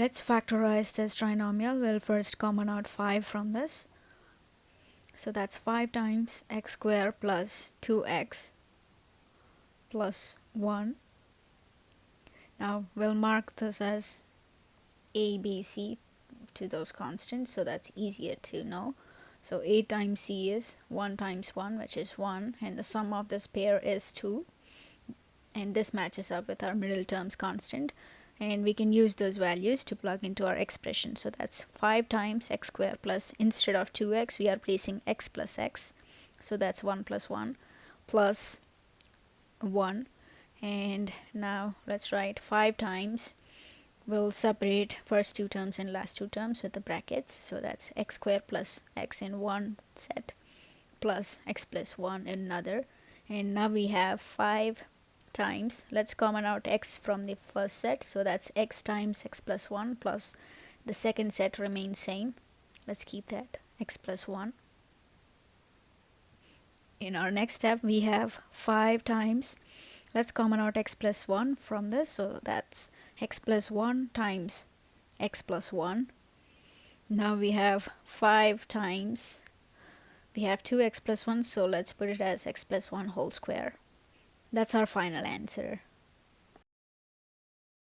let's factorize this trinomial. We'll first common out 5 from this. So that's 5 times x squared plus 2x plus 1 now we'll mark this as a b c to those constants so that's easier to know. So a times c is 1 times 1 which is 1 and the sum of this pair is 2 and this matches up with our middle terms constant and we can use those values to plug into our expression. So that's 5 times x squared plus instead of 2x we are placing x plus x. So that's 1 plus 1 plus 1 and now let's write 5 times. We'll separate first two terms and last two terms with the brackets. So that's x squared plus x in one set plus x plus 1 in another. And now we have 5 times. Let's common out x from the first set. So that's x times x plus 1 plus the second set remains same. Let's keep that x plus 1 in our next step we have 5 times. Let's common out x plus 1 from this. So that's x plus 1 times x plus 1 now we have 5 times. We have 2x plus 1 so let's put it as x plus 1 whole square that's our final answer